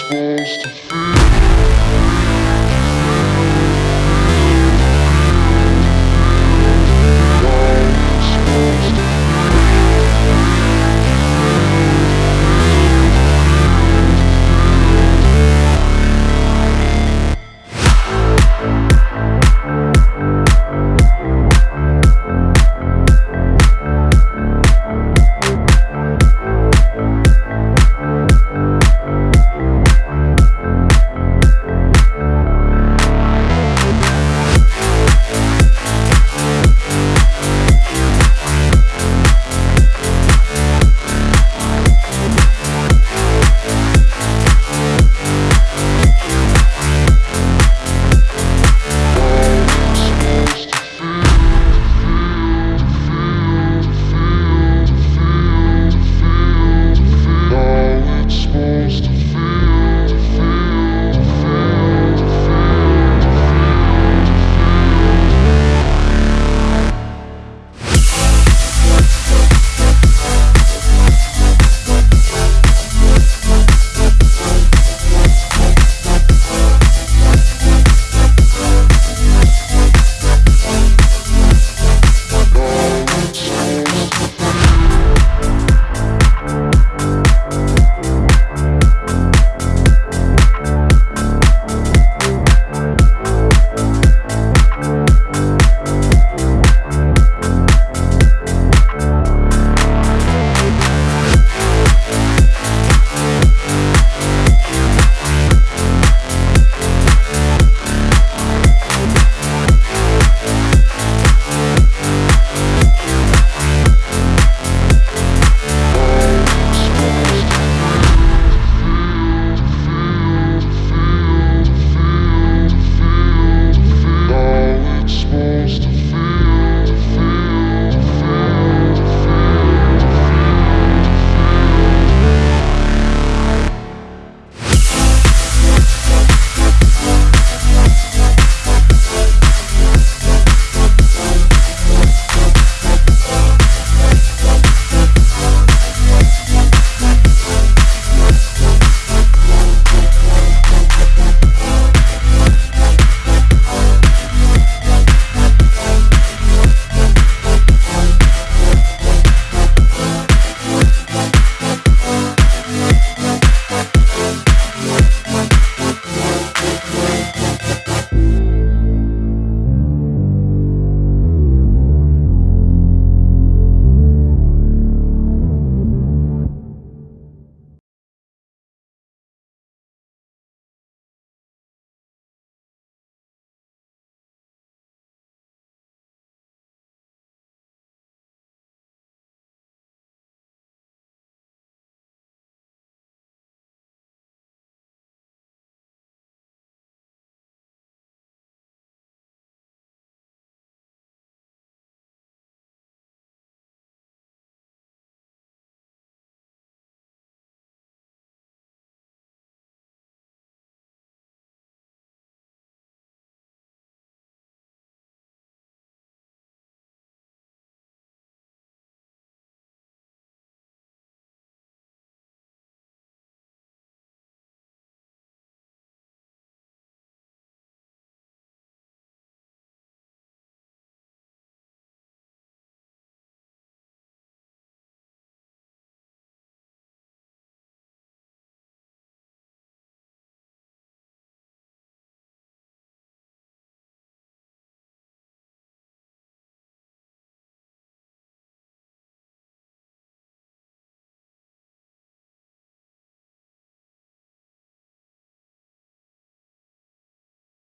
supposed to feel.